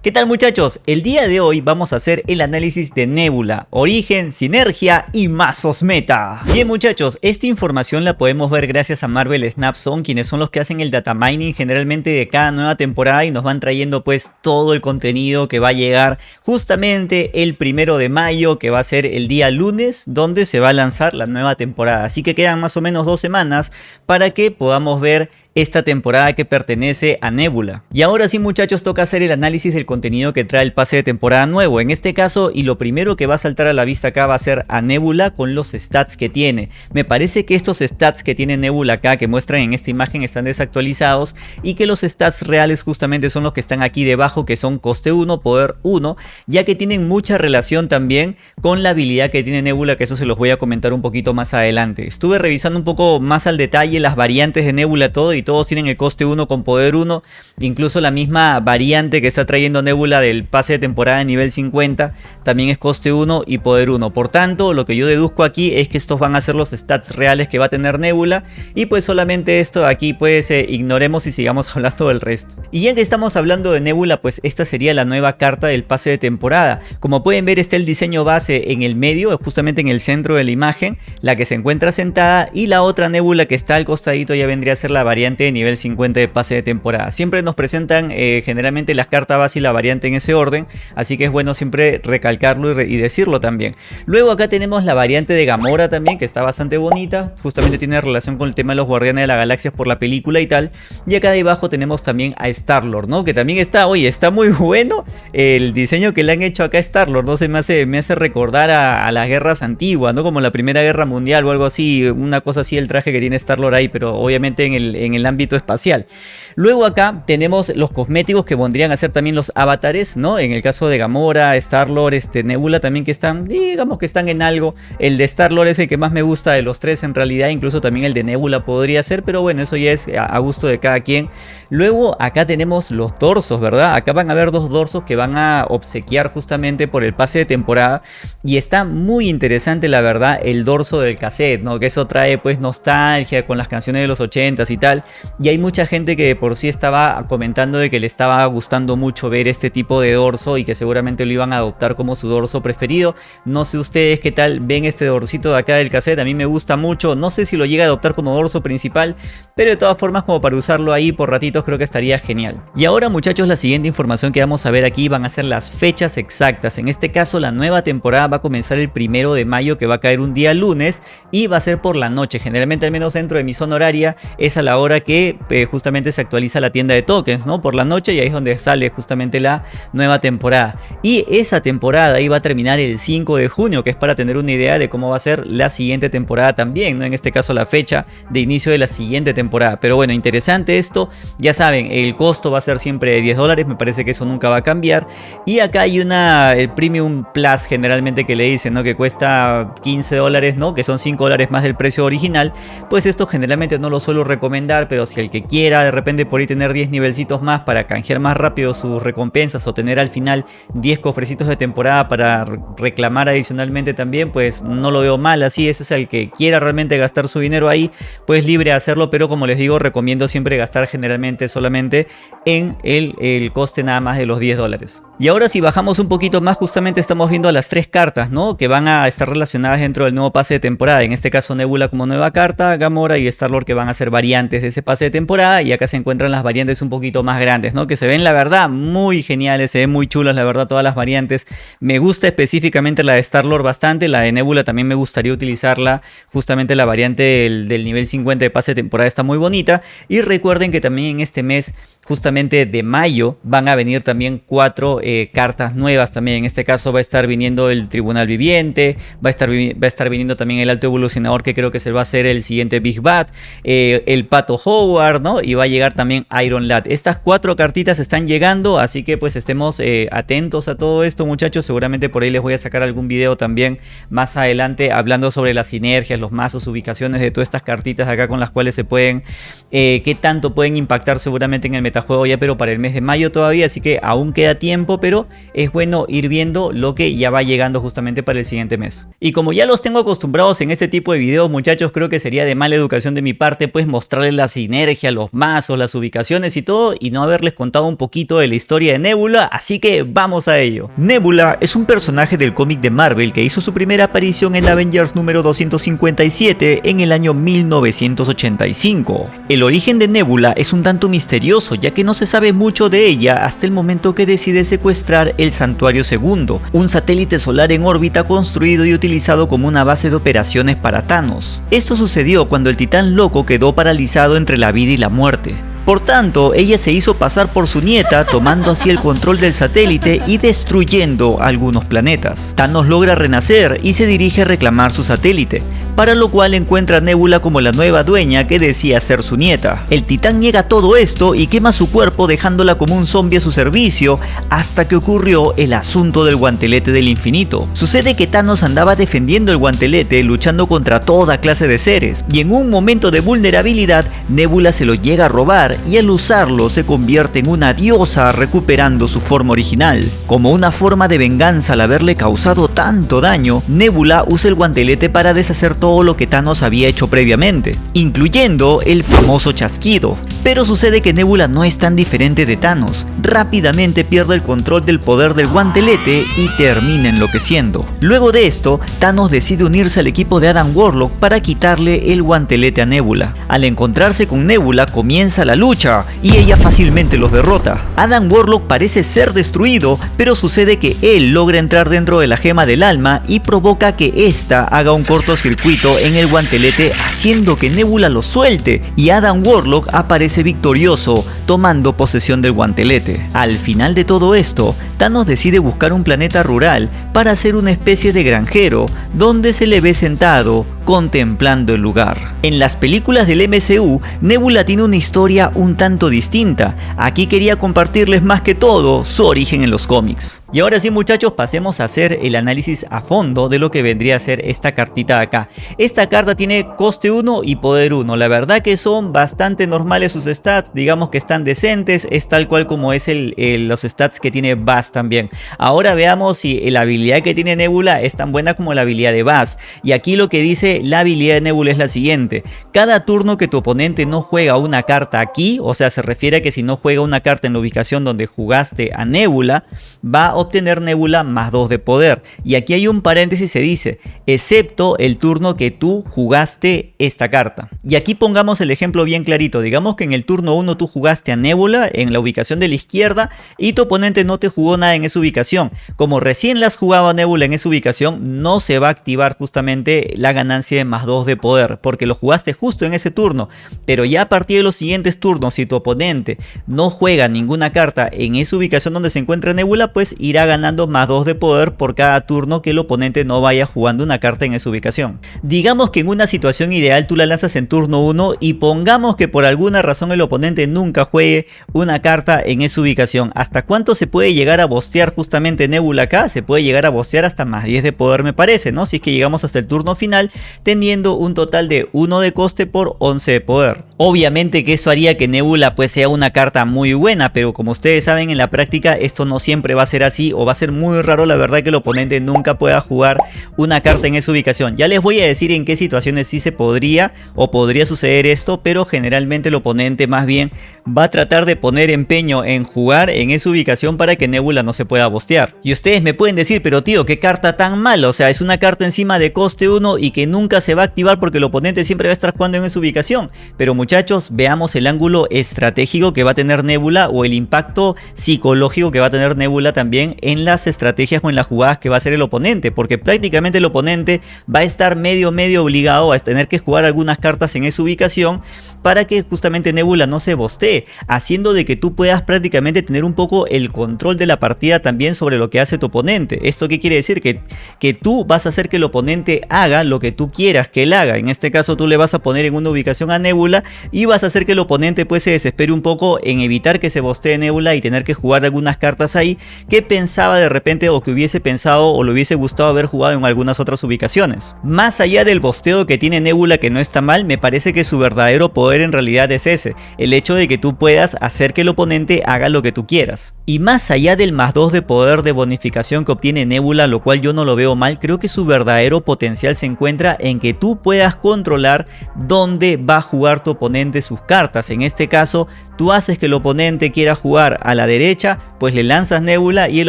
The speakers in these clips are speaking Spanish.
¿Qué tal muchachos? El día de hoy vamos a hacer el análisis de Nebula, Origen, Sinergia y Mazos Meta. Bien muchachos, esta información la podemos ver gracias a Marvel Snapson, quienes son los que hacen el data mining generalmente de cada nueva temporada y nos van trayendo pues todo el contenido que va a llegar justamente el primero de mayo, que va a ser el día lunes, donde se va a lanzar la nueva temporada. Así que quedan más o menos dos semanas para que podamos ver esta temporada que pertenece a Nebula. Y ahora sí muchachos toca hacer el análisis del contenido que trae el pase de temporada nuevo. En este caso y lo primero que va a saltar a la vista acá va a ser a Nebula con los stats que tiene. Me parece que estos stats que tiene Nebula acá que muestran en esta imagen están desactualizados y que los stats reales justamente son los que están aquí debajo que son coste 1, poder 1 ya que tienen mucha relación también con la habilidad que tiene Nebula que eso se los voy a comentar un poquito más adelante. Estuve revisando un poco más al detalle las variantes de Nebula todo y todos tienen el coste 1 con poder 1. Incluso la misma variante que está trayendo Nebula del pase de temporada de nivel 50 también es coste 1 y poder 1. Por tanto, lo que yo deduzco aquí es que estos van a ser los stats reales que va a tener Nebula. Y pues solamente esto aquí pues eh, ignoremos y sigamos hablando del resto. Y ya que estamos hablando de Nebula, pues esta sería la nueva carta del pase de temporada. Como pueden ver está el diseño base en el medio, justamente en el centro de la imagen, la que se encuentra sentada y la otra Nebula que está al costadito ya vendría a ser la variante nivel 50 de pase de temporada. Siempre nos presentan eh, generalmente las cartas base y la variante en ese orden, así que es bueno siempre recalcarlo y, decirlo también. Luego acá tenemos la variante de Gamora también, que está bastante bonita, justamente tiene relación con el tema de los Guardianes de la Galaxia por la película y tal. Y acá debajo tenemos también a Star-Lord, ¿no? Que también está, oye, está muy bueno el diseño que le han hecho acá a Star-Lord, ¿no? Se me hace, me hace recordar a, las guerras antiguas, ¿no? Como la Primera Guerra Mundial o algo así, una cosa así el traje que tiene Star-Lord ahí, pero obviamente en el ámbito espacial. Luego acá tenemos los cosméticos que vendrían a ser también los avatares, ¿no? En el caso de Gamora, Star-Lord, este, Nebula también que están, digamos que están en algo. El de Star-Lord es el que más me gusta de los tres en realidad, incluso también el de Nebula podría ser, pero bueno, eso ya es a gusto de cada quien. Luego acá tenemos los dorsos, ¿verdad? Acá van a haber dos dorsos que van a obsequiar justamente por el pase de temporada y está muy interesante la verdad el dorso del cassette, ¿no? Que eso trae pues nostalgia con las canciones de los 80s y tal. Y hay mucha gente que por sí estaba comentando de que le estaba gustando mucho ver este tipo de dorso y que seguramente lo iban a adoptar como su dorso preferido. No sé ustedes qué tal ven este dorsito de acá del cassette, a mí me gusta mucho. No sé si lo llega a adoptar como dorso principal, pero de todas formas como para usarlo ahí por ratitos creo que estaría genial. Y ahora muchachos la siguiente información que vamos a ver aquí van a ser las fechas exactas. En este caso la nueva temporada va a comenzar el primero de mayo que va a caer un día lunes y va a ser por la noche. Generalmente al menos dentro de mi zona horaria es a la hora que eh, justamente se actualiza la tienda de tokens, ¿no? Por la noche y ahí es donde sale justamente la nueva temporada. Y esa temporada iba a terminar el 5 de junio, que es para tener una idea de cómo va a ser la siguiente temporada también, ¿no? En este caso la fecha de inicio de la siguiente temporada. Pero bueno, interesante esto. Ya saben, el costo va a ser siempre de 10 dólares, me parece que eso nunca va a cambiar. Y acá hay una, el Premium Plus generalmente que le dicen, ¿no? Que cuesta 15 dólares, ¿no? Que son 5 dólares más del precio original. Pues esto generalmente no lo suelo recomendar, pero si el que quiera de repente por ahí tener 10 nivelcitos más para canjear más rápido sus recompensas o tener al final 10 cofrecitos de temporada para reclamar adicionalmente también, pues no lo veo mal así, ese es el que quiera realmente gastar su dinero ahí, pues libre hacerlo, pero como les digo, recomiendo siempre gastar generalmente solamente en el, el coste nada más de los 10 dólares. Y ahora si bajamos un poquito más, justamente estamos viendo las tres cartas, ¿no? Que van a estar relacionadas dentro del nuevo pase de temporada. En este caso Nebula como nueva carta, Gamora y Star-Lord que van a ser variantes de ese pase de temporada. Y acá se encuentran las variantes un poquito más grandes, ¿no? Que se ven la verdad muy geniales, se ven muy chulas la verdad todas las variantes. Me gusta específicamente la de Star-Lord bastante, la de Nebula también me gustaría utilizarla. Justamente la variante del, nivel 50 de pase de temporada está muy bonita. Y recuerden que también en este mes, justamente de mayo, van a venir también cuatro eh, cartas nuevas también. En este caso va a estar viniendo el Tribunal Viviente, va a estar, va a estar viniendo también el Alto Evolucionador que creo que se va a ser el siguiente Big Bad, eh, el Pato Howard, ¿no? Y va a llegar también Iron Lad. Estas cuatro cartitas están llegando, así que pues estemos eh, atentos a todo esto muchachos. Seguramente por ahí les voy a sacar algún video también más adelante hablando sobre las sinergias, los mazos, ubicaciones de todas estas cartitas acá con las cuales se pueden, qué tanto pueden impactar seguramente en el metajuego ya, pero para el mes de mayo todavía, así que aún queda tiempo pero es bueno ir viendo lo que ya va llegando justamente para el siguiente mes. Y como ya los tengo acostumbrados en este tipo de videos muchachos, creo que sería de mala educación de mi parte pues mostrarles las sinergia, los mazos, las ubicaciones y todo y no haberles contado un poquito de la historia de Nebula, así que vamos a ello. Nebula es un personaje del cómic de Marvel que hizo su primera aparición en Avengers número 257 en el año 1985. El origen de Nebula es un tanto misterioso ya que no se sabe mucho de ella hasta el momento que decide secuestrar el Santuario Segundo, un satélite solar en órbita construido y utilizado como una base de operaciones para Thanos. Esto sucedió cuando el titán loco quedó paralizado la vida y la muerte. Por tanto, ella se hizo pasar por su nieta, tomando así el control del satélite y destruyendo algunos planetas. Thanos logra renacer y se dirige a reclamar su satélite, para lo cual encuentra a Nebula como la nueva dueña que decía ser su nieta. El titán niega todo esto y quema su cuerpo dejándola como un zombie a su servicio hasta que ocurrió el asunto del guantelete del infinito. Sucede que Thanos andaba defendiendo el guantelete luchando contra toda clase de seres y en un momento de vulnerabilidad Nebula se lo llega a robar y al usarlo se convierte en una diosa recuperando su forma original. Como una forma de venganza al haberle causado tanto daño, Nebula usa el guantelete para deshacer todo lo que Thanos había hecho previamente, incluyendo el famoso chasquido. Pero sucede que Nebula no es tan diferente de Thanos, rápidamente pierde el control del poder del guantelete y termina enloqueciendo. Luego de esto, Thanos decide unirse al equipo de Adam Warlock para quitarle el guantelete a Nebula. Al encontrarse con Nebula comienza la lucha y ella fácilmente los derrota. Adam Warlock parece ser destruido, pero sucede que él logra entrar dentro de la gema del alma y provoca que ésta haga un cortocircuito en el guantelete haciendo que Nebula lo suelte y Adam Warlock aparece victorioso tomando posesión del guantelete. Al final de todo esto, Thanos decide buscar un planeta rural para hacer una especie de granjero donde se le ve sentado contemplando el lugar. En las películas del MCU, Nebula tiene una historia un tanto distinta. Aquí quería compartirles más que todo su origen en los cómics. Y ahora sí muchachos, pasemos a hacer el análisis a fondo de lo que vendría a ser esta cartita acá. Esta carta tiene coste 1 y poder 1. La verdad que son bastante normales sus stats, digamos que están decentes, es tal cual como es el, los stats que tiene Bass también. Ahora veamos si la habilidad que tiene Nebula es tan buena como la habilidad de Bass. Y aquí lo que dice la habilidad de Nebula es la siguiente. Cada turno que tu oponente no juega una carta aquí, o sea se refiere a que si no juega una carta en la ubicación donde jugaste a Nebula, va a obtener Nebula más 2 de poder. Y aquí hay un paréntesis se dice, excepto el turno que tú jugaste esta carta. Y aquí pongamos el ejemplo bien clarito. Digamos que en el turno 1 tú jugaste a Nebula en la ubicación de la izquierda y tu oponente no te jugó nada en esa ubicación. Como recién la has jugado a Nebula en esa ubicación, no se va a activar justamente la ganancia de más 2 de poder, porque lo jugaste justo en ese turno, pero ya a partir de los siguientes turnos, si tu oponente no juega ninguna carta en esa ubicación donde se encuentra Nebula, pues irá ganando más 2 de poder por cada turno que el oponente no vaya jugando una carta en esa ubicación. Digamos que en una situación ideal tú la lanzas en turno 1 y pongamos que por alguna razón el oponente nunca juegue una carta en esa ubicación. ¿Hasta cuánto se puede llegar a bostear justamente Nebula acá? Se puede llegar a bostear hasta más 10 de poder me parece, ¿no? Si es que llegamos hasta el turno final teniendo un total de 1 de coste por 11 de poder. Obviamente que eso haría que Nebula pues sea una carta muy buena, pero como ustedes saben en la práctica esto no siempre va a ser así o va a ser muy raro la verdad que el oponente nunca pueda jugar una carta en esa ubicación. Ya les voy a decir en qué situaciones sí se podría o podría suceder esto, pero generalmente el oponente más bien va a tratar de poner empeño en jugar en esa ubicación para que Nebula no se pueda bostear. Y ustedes me pueden decir, pero tío, qué carta tan mala, o sea, es una carta encima de coste 1 y que nunca se va a activar porque el oponente siempre va a estar jugando en esa ubicación. Pero muchachos, veamos el ángulo estratégico que va a tener Nebula o el impacto psicológico que va a tener Nebula también en las estrategias o en las jugadas que va a hacer el oponente. Porque prácticamente el oponente va a estar medio medio obligado a tener que jugar algunas cartas en esa ubicación para que justamente Nebula no se bostee. Haciendo de que tú puedas prácticamente tener un poco el control de la partida también sobre lo que hace tu oponente. ¿Esto qué quiere decir? Que, que tú vas a hacer que el oponente haga lo que tú quieras que él haga. En este caso tú le vas a poner en una ubicación a Nebula y vas a hacer que el oponente pues se desespere un poco en evitar que se bostee Nebula y tener que jugar algunas cartas ahí que pensaba de repente o que hubiese pensado o le hubiese gustado haber jugado en algunas otras ubicaciones. Más allá del bosteo que tiene Nebula que no está mal, me parece que su verdadero poder en realidad es ese, el hecho de que tú puedas hacer que el oponente haga lo que tú quieras. Y más allá del más 2 de poder de bonificación que obtiene Nebula, lo cual yo no lo veo mal, creo que su verdadero potencial se encuentra en que tú puedas controlar dónde va a jugar tu oponente sus cartas. En este caso, tú haces que el oponente quiera jugar a la derecha, pues le lanzas Nebula y el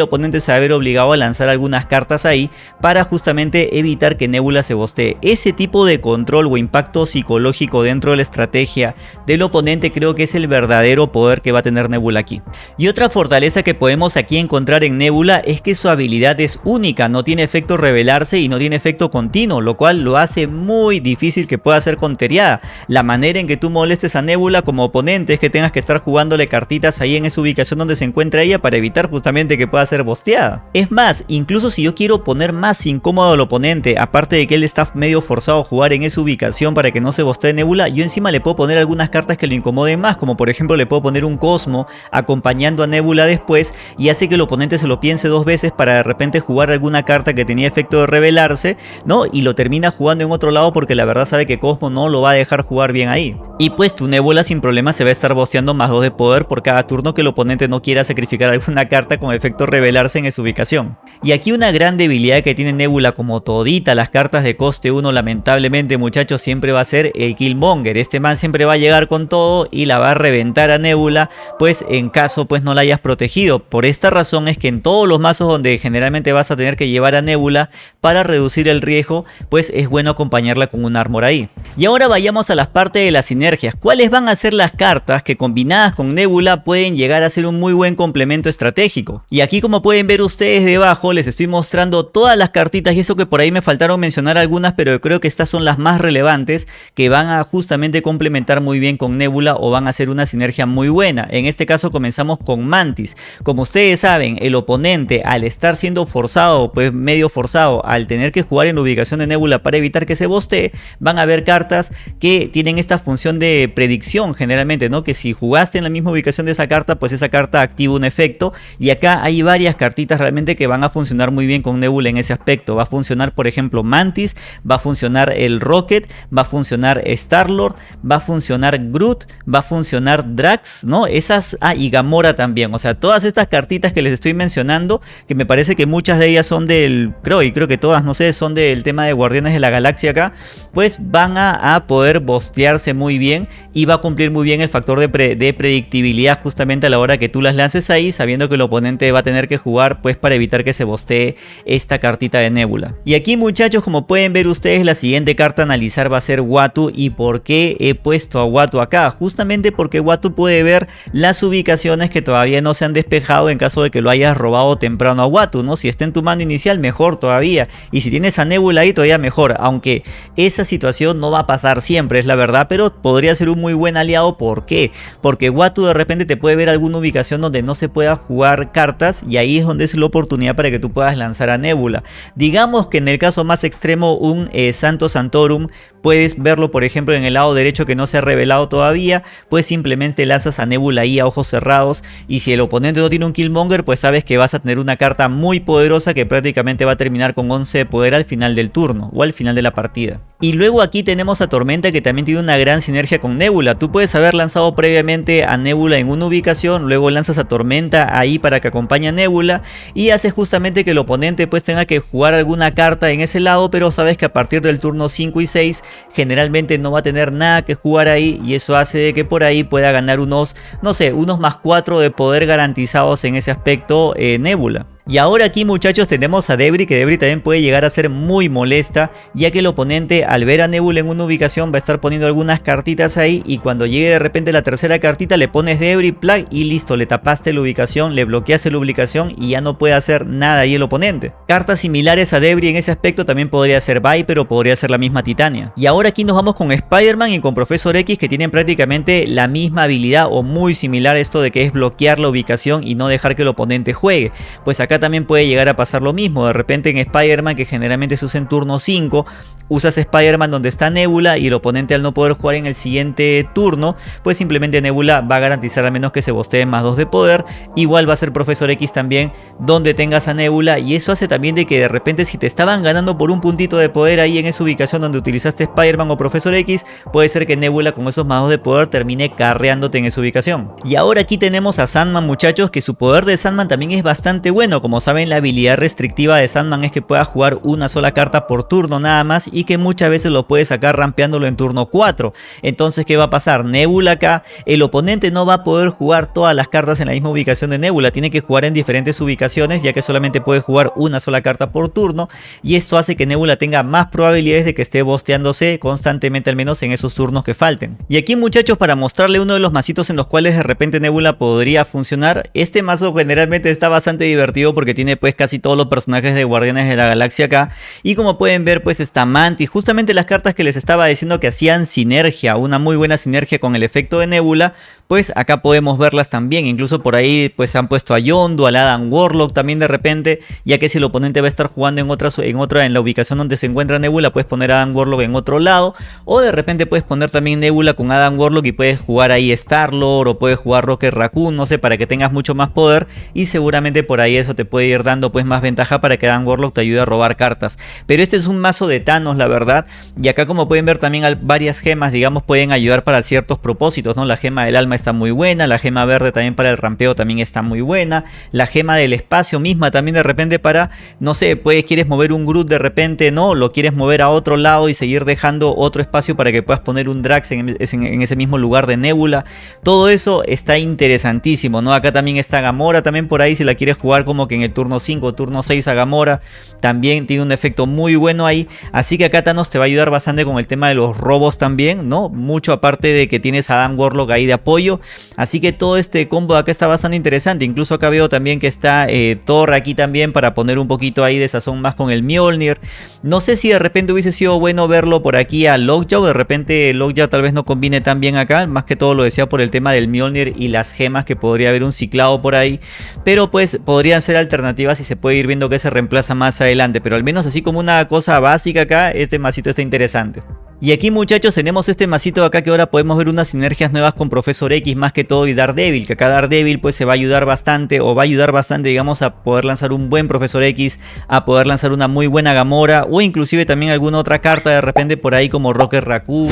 oponente se va a ver obligado a lanzar algunas cartas ahí para justamente evitar que Nebula se bostee. Ese tipo de control o impacto psicológico dentro de la estrategia del oponente creo que es el verdadero poder que va a tener Nebula aquí. Y otra fortaleza que podemos aquí encontrar en Nebula es que su habilidad es única, no tiene efecto revelarse y no tiene efecto continuo, lo cual lo hace muy difícil que pueda ser conteriada. La manera en que tú molestes a Nebula como oponente es que tengas que estar jugándole cartitas ahí en esa ubicación donde se encuentra ella para evitar justamente que pueda ser bosteada. Es más, incluso si yo quiero poner más incómodo al oponente, aparte de que él está medio forzado jugar en esa ubicación para que no se bostee Nebula, yo encima le puedo poner algunas cartas que lo incomoden más, como por ejemplo le puedo poner un Cosmo acompañando a Nebula después y hace que el oponente se lo piense dos veces para de repente jugar alguna carta que tenía efecto de revelarse, ¿no? Y lo termina jugando en otro lado porque la verdad sabe que Cosmo no lo va a dejar jugar bien ahí. Y pues tu Nebula sin problema se va a estar bosteando más 2 de poder por cada turno que el oponente no quiera sacrificar alguna carta con efecto revelarse en esa ubicación. Y aquí una gran debilidad que tiene Nebula como todita las cartas de coste 1 lamentablemente muchachos siempre va a ser el Killmonger. Este man siempre va a llegar con todo y la va a reventar a Nebula pues en caso pues no la hayas protegido. Por esta razón es que en todos los mazos donde generalmente vas a tener que llevar a Nebula para reducir el riesgo pues es bueno acompañarla con un armor ahí. Y ahora vayamos a las partes de la sinergia ¿Cuáles van a ser las cartas que combinadas con Nebula pueden llegar a ser un muy buen complemento estratégico? Y aquí como pueden ver ustedes debajo les estoy mostrando todas las cartitas y eso que por ahí me faltaron mencionar algunas pero creo que estas son las más relevantes que van a justamente complementar muy bien con Nebula o van a hacer una sinergia muy buena. En este caso comenzamos con Mantis. Como ustedes saben el oponente al estar siendo forzado pues medio forzado al tener que jugar en la ubicación de Nebula para evitar que se bostee van a haber cartas que tienen esta función de predicción generalmente, ¿no? Que si jugaste en la misma ubicación de esa carta, pues esa carta activa un efecto. Y acá hay varias cartitas realmente que van a funcionar muy bien con Nebula en ese aspecto. Va a funcionar, por ejemplo, Mantis, va a funcionar el Rocket, va a funcionar Star-Lord, va a funcionar Groot, va a funcionar Drax, ¿no? Esas, ah, y Gamora también. O sea, todas estas cartitas que les estoy mencionando, que me parece que muchas de ellas son del, creo, y creo que todas, no sé, son del tema de Guardianes de la Galaxia acá, pues van a, a poder bostearse muy bien y va a cumplir muy bien el factor de, predictibilidad justamente a la hora que tú las lances ahí sabiendo que el oponente va a tener que jugar pues para evitar que se bostee esta cartita de Nebula. Y aquí muchachos como pueden ver ustedes la siguiente carta a analizar va a ser Watu y por qué he puesto a Watu acá justamente porque Watu puede ver las ubicaciones que todavía no se han despejado en caso de que lo hayas robado temprano a Watu, ¿no? Si está en tu mano inicial mejor todavía y si tienes a Nebula ahí todavía mejor aunque esa situación no va a pasar siempre es la verdad pero podría ser un muy buen aliado. ¿Por qué? Porque Watu de repente te puede ver alguna ubicación donde no se pueda jugar cartas y ahí es donde es la oportunidad para que tú puedas lanzar a Nebula. Digamos que en el caso más extremo un eh, Santo Santorum puedes verlo por ejemplo en el lado derecho que no se ha revelado todavía, pues simplemente lanzas a Nebula ahí a ojos cerrados y si el oponente no tiene un Killmonger pues sabes que vas a tener una carta muy poderosa que prácticamente va a terminar con 11 de poder al final del turno o al final de la partida. Y luego aquí tenemos a Tormenta que también tiene una gran sinergia con Nebula. Tú puedes haber lanzado previamente a Nebula en una ubicación, luego lanzas a Tormenta ahí para que acompañe a Nebula y haces justamente que el oponente pues tenga que jugar alguna carta en ese lado, pero sabes que a partir del turno 5 y 6 generalmente no va a tener nada que jugar ahí y eso hace que por ahí pueda ganar unos, no sé, unos más 4 de poder garantizados en ese aspecto eh, Nebula. Y ahora aquí muchachos tenemos a Debris que Debris también puede llegar a ser muy molesta ya que el oponente al ver a Nebula en una ubicación va a estar poniendo algunas cartitas ahí y cuando llegue de repente la tercera cartita le pones Debris, Plug y listo, le tapaste la ubicación, le bloqueaste la ubicación y ya no puede hacer nada ahí el oponente. Cartas similares a Debris en ese aspecto también podría ser Viper o podría ser la misma Titania. Y ahora aquí nos vamos con Spider-Man y con Profesor X que tienen prácticamente la misma habilidad o muy similar esto de que es bloquear la ubicación y no dejar que el oponente juegue. Pues acá también puede llegar a pasar lo mismo, de repente en Spider-Man que generalmente se usa en turno 5, usas Spider-Man donde está Nebula y el oponente al no poder jugar en el siguiente turno, pues simplemente Nebula va a garantizar al menos que se bostee más 2 de poder, igual va a ser Profesor X también donde tengas a Nebula y eso hace también de que de repente si te estaban ganando por un puntito de poder ahí en esa ubicación donde utilizaste Spider-Man o Profesor X, puede ser que Nebula con esos más 2 de poder termine carreándote en esa ubicación. Y ahora aquí tenemos a Sandman muchachos que su poder de Sandman también es bastante bueno, como saben la habilidad restrictiva de Sandman es que pueda jugar una sola carta por turno nada más y que muchas veces lo puede sacar rampeándolo en turno 4. Entonces ¿qué va a pasar? Nebula acá, el oponente no va a poder jugar todas las cartas en la misma ubicación de Nebula, tiene que jugar en diferentes ubicaciones ya que solamente puede jugar una sola carta por turno y esto hace que Nebula tenga más probabilidades de que esté bosteándose constantemente al menos en esos turnos que falten. Y aquí muchachos para mostrarle uno de los masitos en los cuales de repente Nebula podría funcionar, este mazo generalmente está bastante divertido porque tiene pues casi todos los personajes de Guardianes de la Galaxia acá. Y como pueden ver pues está Mantis, justamente las cartas que les estaba diciendo que hacían sinergia, una muy buena sinergia con el efecto de Nebula, pues acá podemos verlas también, incluso por ahí pues han puesto a Yondu, al Adam Warlock también de repente, ya que si el oponente va a estar jugando en otra, en otra, en la ubicación donde se encuentra Nebula, puedes poner a Adam Warlock en otro lado, o de repente puedes poner también Nebula con Adam Warlock y puedes jugar ahí Star-Lord o puedes jugar Rocket Raccoon, no sé, para que tengas mucho más poder. Y seguramente por ahí eso te puede ir dando pues más ventaja para que Adam Warlock te ayude a robar cartas. Pero este es un mazo de Thanos la verdad, y acá como pueden ver también varias gemas digamos pueden ayudar para ciertos propósitos, ¿no? La gema del alma está muy buena, la gema verde también para el rampeo también está muy buena, la gema del espacio misma también de repente para, no sé, puedes, quieres mover un Groot de repente, no, lo quieres mover a otro lado y seguir dejando otro espacio para que puedas poner un Drax en, ese mismo lugar de Nebula, todo eso está interesantísimo, ¿no? Acá también está Gamora, también por ahí si la quieres jugar como que en el turno 5, turno 6 a Gamora, también tiene un efecto muy bueno ahí, así que acá Thanos te va a ayudar bastante con el tema de los robos también, ¿no? Mucho aparte de que tienes a Dan Warlock ahí de apoyo, Así que todo este combo de acá está bastante interesante. Incluso acá veo también que está eh, Thor aquí también para poner un poquito ahí de sazón más con el Mjolnir. No sé si de repente hubiese sido bueno verlo por aquí a Lockjaw. De repente Lockjaw tal vez no combine tan bien acá. Más que todo lo decía por el tema del Mjolnir y las gemas que podría haber un ciclado por ahí. Pero pues podrían ser alternativas y se puede ir viendo que se reemplaza más adelante. Pero al menos así como una cosa básica acá, este masito está interesante. Y aquí muchachos tenemos este masito de acá que ahora podemos ver unas sinergias nuevas con Profesor X más que todo y Daredevil, que acá Daredevil pues se va a ayudar bastante o va a ayudar bastante digamos a poder lanzar un buen Profesor X, a poder lanzar una muy buena Gamora o inclusive también alguna otra carta de repente por ahí como Rocket Raccoon,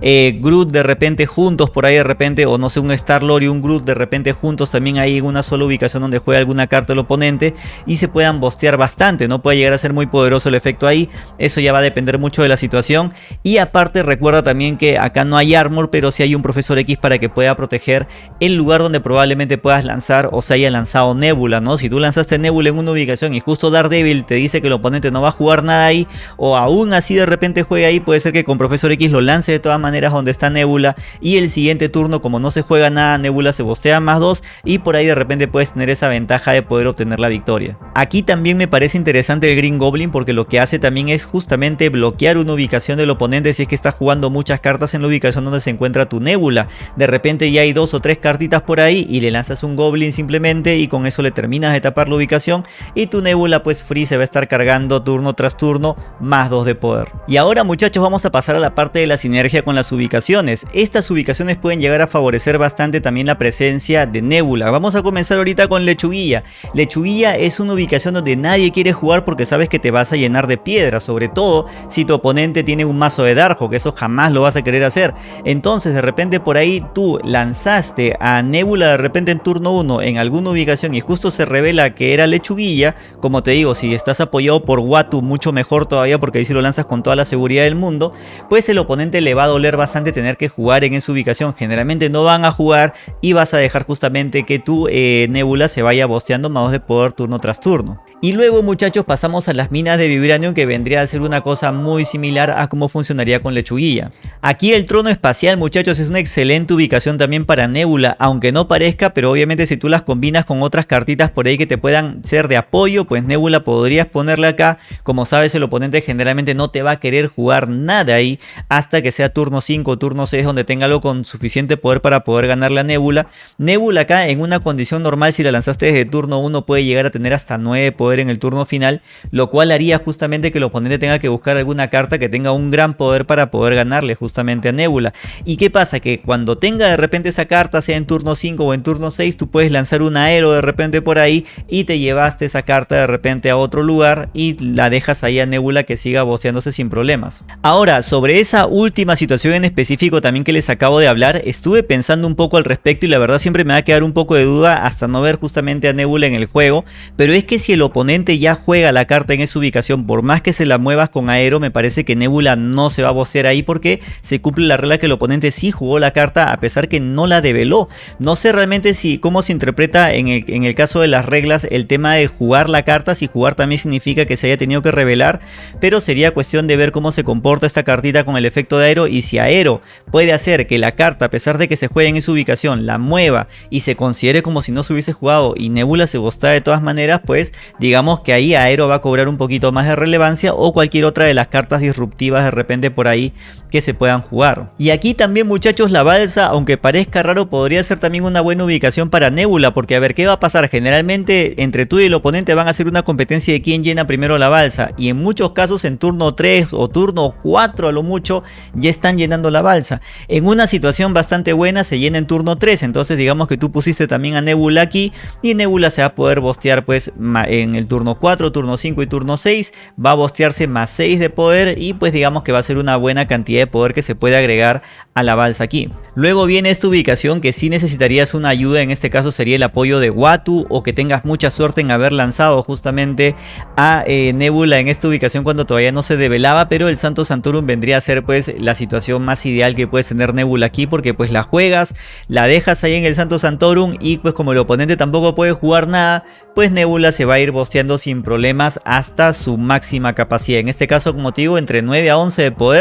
eh, Groot de repente juntos por ahí de repente o no sé un Star-Lord y un Groot de repente juntos también ahí en una sola ubicación donde juega alguna carta el oponente y se puedan bostear bastante, no puede llegar a ser muy poderoso el efecto ahí, eso ya va a depender mucho de la situación. Y a Aparte recuerda también que acá no hay armor pero sí hay un profesor X para que pueda proteger el lugar donde probablemente puedas lanzar o se haya lanzado Nebula, ¿no? Si tú lanzaste Nebula en una ubicación y justo Daredevil te dice que el oponente no va a jugar nada ahí o aún así de repente juega ahí, puede ser que con profesor X lo lance de todas maneras donde está Nebula y el siguiente turno como no se juega nada Nebula se bostea más 2 y por ahí de repente puedes tener esa ventaja de poder obtener la victoria. Aquí también me parece interesante el Green Goblin porque lo que hace también es justamente bloquear una ubicación del oponente si es que está jugando muchas cartas en la ubicación donde se encuentra tu Nebula. De repente ya hay dos o tres cartitas por ahí y le lanzas un Goblin simplemente y con eso le terminas de tapar la ubicación y tu Nebula pues free se va a estar cargando turno tras turno más dos de poder. Y ahora muchachos vamos a pasar a la parte de la sinergia con las ubicaciones. Estas ubicaciones pueden llegar a favorecer bastante también la presencia de Nebula. Vamos a comenzar ahorita con Lechuguilla. Lechuguilla es una ubicación donde nadie quiere jugar porque sabes que te vas a llenar de piedra, sobre todo si tu oponente tiene un mazo de Darjo, que eso jamás lo vas a querer hacer. Entonces de repente por ahí tú lanzaste a Nebula de repente en turno 1 en alguna ubicación y justo se revela que era lechuguilla, como te digo, si estás apoyado por Watu mucho mejor todavía porque ahí si lo lanzas con toda la seguridad del mundo, pues el oponente le va a doler bastante tener que jugar en esa ubicación. Generalmente no van a jugar y vas a dejar justamente que tu eh, Nebula se vaya bosteando más de poder turno tras turno. Y luego muchachos pasamos a las minas de Vibranium que vendría a ser una cosa muy similar a cómo funcionaría con lechuguilla. Aquí el trono espacial muchachos es una excelente ubicación también para Nebula, aunque no parezca, pero obviamente si tú las combinas con otras cartitas por ahí que te puedan ser de apoyo, pues Nebula podrías ponerle acá. Como sabes el oponente generalmente no te va a querer jugar nada ahí hasta que sea turno 5 o turno 6 donde tenga algo con suficiente poder para poder ganarle a Nebula. Nebula acá en una condición normal si la lanzaste desde turno 1 puede llegar a tener hasta 9 poder en el turno final, lo cual haría justamente que el oponente tenga que buscar alguna carta que tenga un gran poder para poder ganarle justamente a Nebula. ¿Y qué pasa? Que cuando tenga de repente esa carta, sea en turno 5 o en turno 6, tú puedes lanzar un aero de repente por ahí y te llevaste esa carta de repente a otro lugar y la dejas ahí a Nebula que siga boceándose sin problemas. Ahora, sobre esa última situación en específico también que les acabo de hablar, estuve pensando un poco al respecto y la verdad siempre me va a quedar un poco de duda hasta no ver justamente a Nebula en el juego, pero es que si el oponente ya juega la carta en esa ubicación, por más que se la muevas con aero, me parece que Nebula no se va a vocear ahí porque se cumple la regla que el oponente sí jugó la carta a pesar que no la develó. No sé realmente si cómo se interpreta en el, en el caso de las reglas el tema de jugar la carta, si jugar también significa que se haya tenido que revelar, pero sería cuestión de ver cómo se comporta esta cartita con el efecto de aero y si aero puede hacer que la carta a pesar de que se juegue en su ubicación la mueva y se considere como si no se hubiese jugado y Nebula se bosta de todas maneras, pues digamos que ahí aero va a cobrar un poquito más de relevancia o cualquier otra de las cartas disruptivas de repente por ahí que se puedan jugar. Y aquí también muchachos la balsa, aunque parezca raro, podría ser también una buena ubicación para Nebula, porque a ver qué va a pasar, generalmente entre tú y el oponente van a hacer una competencia de quién llena primero la balsa y en muchos casos en turno 3 o turno 4 a lo mucho ya están llenando la balsa. En una situación bastante buena se llena en turno 3, entonces digamos que tú pusiste también a Nebula aquí y Nebula se va a poder bostear pues en el turno 4, turno 5 y turno 6, va a bostearse más 6 de poder y pues digamos que va a ser una buena cantidad de poder que se puede agregar a la balsa aquí. Luego viene esta ubicación que si necesitarías una ayuda, en este caso sería el apoyo de Watu o que tengas mucha suerte en haber lanzado justamente a eh, Nebula en esta ubicación cuando todavía no se develaba, pero el Santo Santorum vendría a ser pues la situación más ideal que puedes tener Nebula aquí porque pues la juegas, la dejas ahí en el Santo Santorum y pues como el oponente tampoco puede jugar nada, pues Nebula se va a ir bosteando sin problemas hasta su máxima capacidad. En este caso como te digo entre 9 a 11 de poder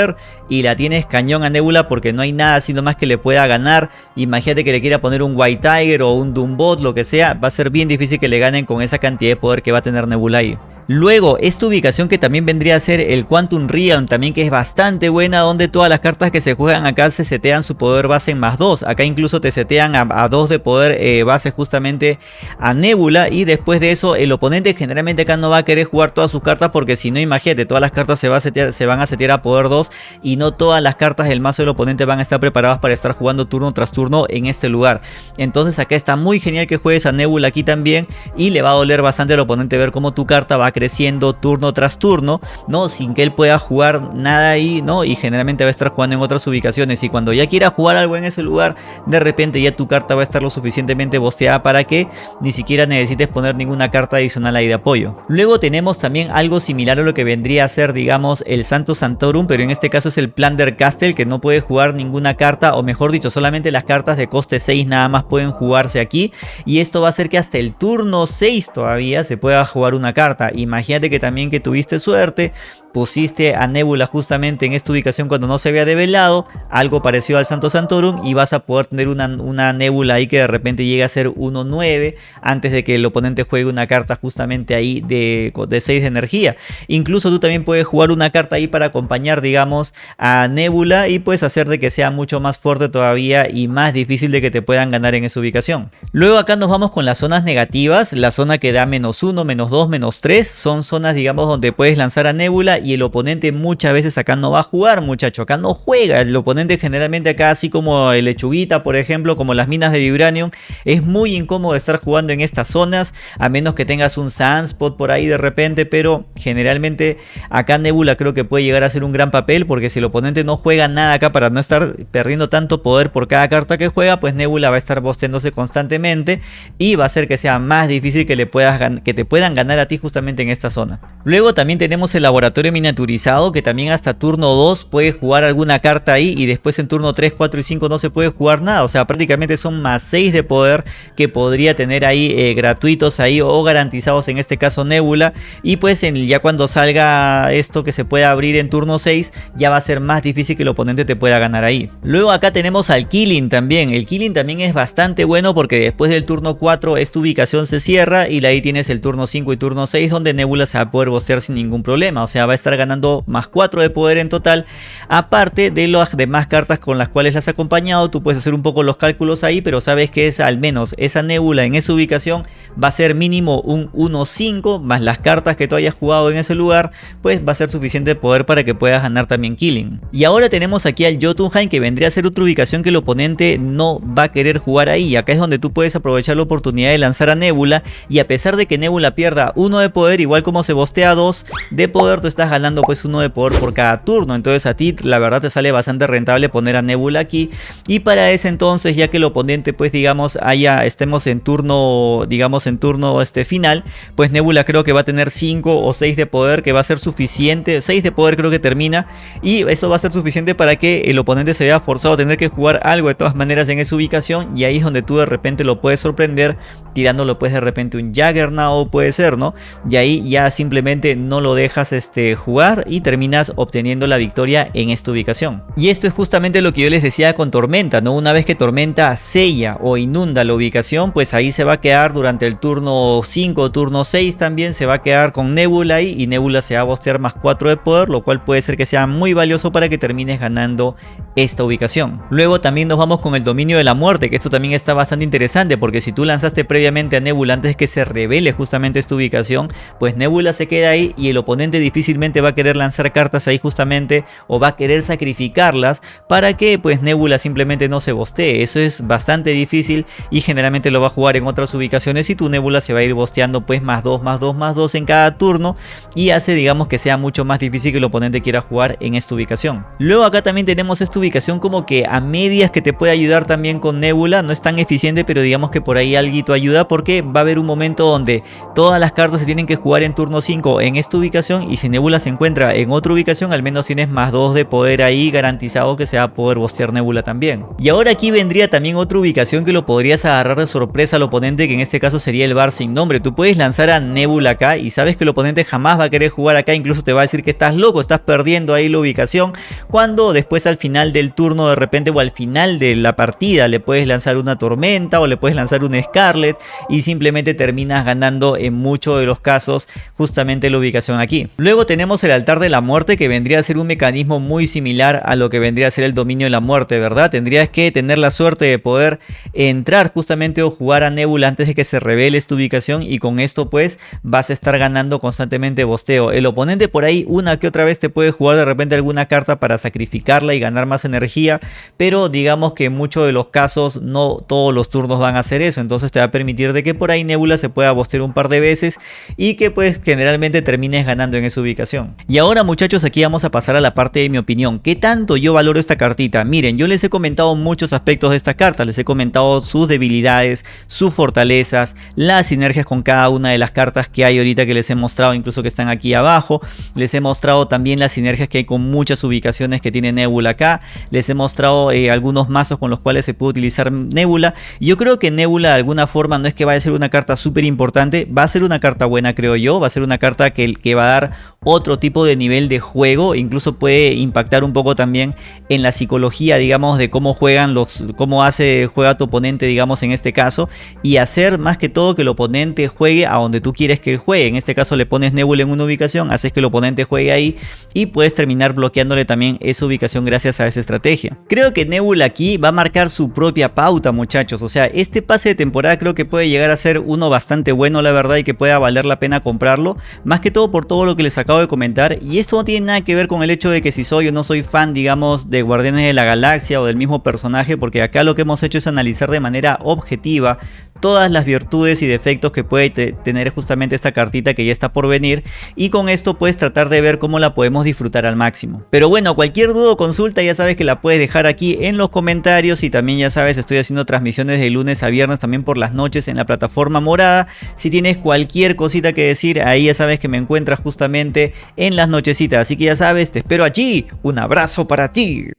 y la tienes cañón a Nebula porque no hay nada sino más que le pueda ganar. Imagínate que le quiera poner un White Tiger o un Doombot, lo que sea, va a ser bien difícil que le ganen con esa cantidad de poder que va a tener Nebula ahí. Luego, esta ubicación que también vendría a ser el Quantum Realm, también que es bastante buena, donde todas las cartas que se juegan acá se setean su poder base en más 2. Acá incluso te setean a 2 de poder eh, base justamente a Nebula. Y después de eso, el oponente generalmente acá no va a querer jugar todas sus cartas, porque si no, imagínate, todas las cartas se, a setear, se van a setear a poder 2 y no todas las cartas del mazo del oponente van a estar preparadas para estar jugando turno tras turno en este lugar. Entonces acá está muy genial que juegues a Nebula aquí también y le va a doler bastante al oponente ver cómo tu carta va a creciendo turno tras turno, ¿no? Sin que él pueda jugar nada ahí, ¿no? Y generalmente va a estar jugando en otras ubicaciones y cuando ya quiera jugar algo en ese lugar, de repente ya tu carta va a estar lo suficientemente bosteada para que ni siquiera necesites poner ninguna carta adicional ahí de apoyo. Luego tenemos también algo similar a lo que vendría a ser, digamos, el Santo Santorum, pero en este caso es el Plunder Castle, que no puede jugar ninguna carta, o mejor dicho, solamente las cartas de coste 6 nada más pueden jugarse aquí, y esto va a hacer que hasta el turno 6 todavía se pueda jugar una carta. Imagínate que también que tuviste suerte, pusiste a Nebula justamente en esta ubicación cuando no se había develado, algo parecido al Santo Santorum y vas a poder tener una, una Nebula ahí que de repente llegue a ser 1-9 antes de que el oponente juegue una carta justamente ahí de, de 6 de energía. Incluso tú también puedes jugar una carta ahí para acompañar digamos a Nebula y puedes hacer de que sea mucho más fuerte todavía y más difícil de que te puedan ganar en esa ubicación. Luego acá nos vamos con las zonas negativas, la zona que da menos 1, menos 2, menos 3 son zonas digamos, donde puedes lanzar a Nebula y el oponente muchas veces acá no va a jugar, muchacho, acá no juega. El oponente generalmente acá, así como el lechuguita, por ejemplo, como las minas de Vibranium, es muy incómodo estar jugando en estas zonas, a menos que tengas un Sandspot por ahí de repente, pero generalmente acá Nebula creo que puede llegar a ser un gran papel, porque si el oponente no juega nada acá para no estar perdiendo tanto poder por cada carta que juega, pues Nebula va a estar bosteándose constantemente y va a hacer que sea más difícil que, le puedas, que te puedan ganar a ti justamente en esta zona. Luego también tenemos el laboratorio miniaturizado que también hasta turno 2 puede jugar alguna carta ahí y después en turno 3, 4 y 5 no se puede jugar nada. O sea, prácticamente son más 6 de poder que podría tener ahí eh, gratuitos ahí o garantizados en este caso Nebula. Y pues en, ya cuando salga esto que se pueda abrir en turno 6 ya va a ser más difícil que el oponente te pueda ganar ahí. Luego acá tenemos al Killing también. El Killing también es bastante bueno porque después del turno 4 esta ubicación se cierra y ahí tienes el turno 5 y turno 6 donde Nebula se va a poder bostear sin ningún problema. O sea, va a estar ganando más 4 de poder en total. Aparte de las demás cartas con las cuales las has acompañado, tú puedes hacer un poco los cálculos ahí, pero sabes que es al menos esa Nebula en esa ubicación va a ser mínimo un 1-5 más las cartas que tú hayas jugado en ese lugar, pues va a ser suficiente poder para que puedas ganar también Killing. Y ahora tenemos aquí al Jotunheim que vendría a ser otra ubicación que el oponente no va a querer jugar ahí. Acá es donde tú puedes aprovechar la oportunidad de lanzar a Nebula y a pesar de que Nebula pierda uno de poder, igual como se bostea 2 de poder, tú estás ganando pues uno de poder por cada turno. Entonces a ti la verdad te sale bastante rentable poner a Nebula aquí. Y para ese entonces, ya que el oponente pues digamos haya, estemos en turno, digamos en turno este final, pues Nebula creo que va a tener 5 o 6 de poder que va a ser suficiente. 6 de poder creo que termina y eso va a ser suficiente para que el oponente se vea forzado a tener que jugar algo de todas maneras en esa ubicación y ahí es donde tú de repente lo puedes sorprender tirándolo pues de repente un Jaggernaut puede ser, ¿no? Y ahí ya simplemente no lo dejas este, jugar y terminas obteniendo la victoria en esta ubicación. Y esto es justamente lo que yo les decía con Tormenta, ¿no? Una vez que Tormenta sella o inunda la ubicación, pues ahí se va a quedar durante el turno 5 turno 6 también se va a quedar con Nebula ahí y Nebula se va a bostear más 4 de poder, lo cual puede ser que sea muy valioso para que termines ganando esta ubicación. Luego también nos vamos con el dominio de la muerte, que esto también está bastante interesante porque si tú lanzaste previamente a Nebula antes que se revele justamente esta ubicación, pues Nebula se queda ahí y el oponente difícilmente va a querer lanzar cartas ahí justamente o va a querer sacrificarlas para que pues Nebula simplemente no se bostee. Eso es bastante difícil y generalmente lo va a jugar en otras ubicaciones y tu Nebula se va a ir bosteando pues más 2, más 2, más 2 en cada turno y hace digamos que sea mucho más difícil que el oponente quiera jugar en esta ubicación. Luego acá también tenemos esta ubicación como que a medias que te puede ayudar también con Nebula, no es tan eficiente pero digamos que por ahí algo ayuda porque va a haber un momento donde todas las cartas se tienen que jugar en turno 5 en esta ubicación y si Nebula se encuentra en otra ubicación al menos tienes más 2 de poder ahí garantizado que se va a poder bostear Nebula también. Y ahora aquí vendría también otra ubicación que lo podrías agarrar de sorpresa al oponente que en este caso sería el bar sin nombre. Tú puedes lanzar a Nebula acá y sabes que el oponente jamás va a querer jugar acá, incluso te va a decir que estás loco, estás perdiendo ahí la ubicación cuando después al final del turno de repente o al final de la partida le puedes lanzar una tormenta o le puedes lanzar un Scarlet y simplemente terminas ganando en muchos de los casos justamente la ubicación aquí. Luego tenemos el altar de la muerte que vendría a ser un mecanismo muy similar a lo que vendría a ser el dominio de la muerte, ¿verdad? Tendrías que tener la suerte de poder entrar justamente o jugar a Nebula antes de que se revele esta ubicación y con esto pues vas a estar ganando constantemente bosteo. El oponente por ahí una que otra vez te puede jugar de repente alguna carta para sacrificarla y ganar más energía, pero digamos que en muchos de los casos no todos los turnos van a hacer eso, entonces te va a permitir de que por ahí Nebula se pueda bostear un par de veces y que pues generalmente termines ganando en esa ubicación. Y ahora muchachos aquí vamos a pasar a la parte de mi opinión. ¿Qué tanto yo valoro esta cartita? Miren, yo les he comentado muchos aspectos de esta carta, les he comentado sus debilidades, sus fortalezas, las sinergias con cada una de las cartas que hay ahorita que les he mostrado, incluso que están aquí abajo. Les he mostrado también las sinergias que hay con muchas ubicaciones que tiene Nebula acá. Les he mostrado eh, algunos mazos con los cuales se puede utilizar Nebula. Yo creo que Nebula de alguna forma no es que vaya a ser una carta súper importante, va a ser una carta buena creo yo, va a ser una carta que, que va a dar otro tipo de nivel de juego, incluso puede impactar un poco también en la psicología, digamos, de cómo juegan los, cómo hace, juega tu oponente, digamos, en este caso, y hacer más que todo que el oponente juegue a donde tú quieres que él juegue. En este caso le pones Nebula en una ubicación, haces que el oponente juegue ahí y puedes terminar bloqueándole también esa ubicación gracias a esa estrategia. Creo que Nebula aquí va a marcar su propia pauta, muchachos, o sea, este pase de temporada creo que puede llegar a ser uno bastante bueno, la verdad, y que pueda valer la pena comprarlo, más que todo por todo lo que les acabo de comentar y esto no tiene nada que ver con el hecho de que si soy o no soy fan digamos de Guardianes de la Galaxia o del mismo personaje porque acá lo que hemos hecho es analizar de manera objetiva todas las virtudes y defectos que puede tener justamente esta cartita que ya está por venir y con esto puedes tratar de ver cómo la podemos disfrutar al máximo. Pero bueno, cualquier duda o consulta ya sabes que la puedes dejar aquí en los comentarios y también ya sabes estoy haciendo transmisiones de lunes a viernes también por las noches en la plataforma morada. Si tienes cualquier cosita que decir, ahí ya sabes que me encuentras justamente en las nochecitas. Así que ya sabes, te espero allí. Un abrazo para ti.